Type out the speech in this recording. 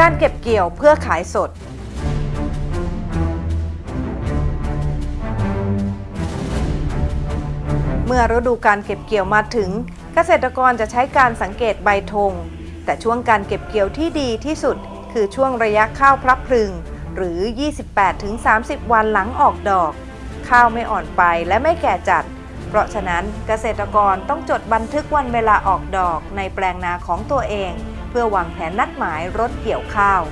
การเก็บเกี่ยวเพื่อขายสด เมื่อฤดูการเก็บเกี่ยวมาถึง เกษตรกรจะใช้การสังเกตใบธง แต่ช่วงการเก็บเกี่ยวที่ดีที่สุด คือช่วงระยะข้าวพลับพลึง หรือ 28-30 วันหลังออกดอก ข้าวไม่อ่อนไปและไม่แก่จัด เพราะฉะนั้นเกษตรกรต้องจดบันทึกวันเวลาออกดอกในแปลงนาของตัวเอง เพื่อวางแผนนัดหมายรถเกี่ยวข้าว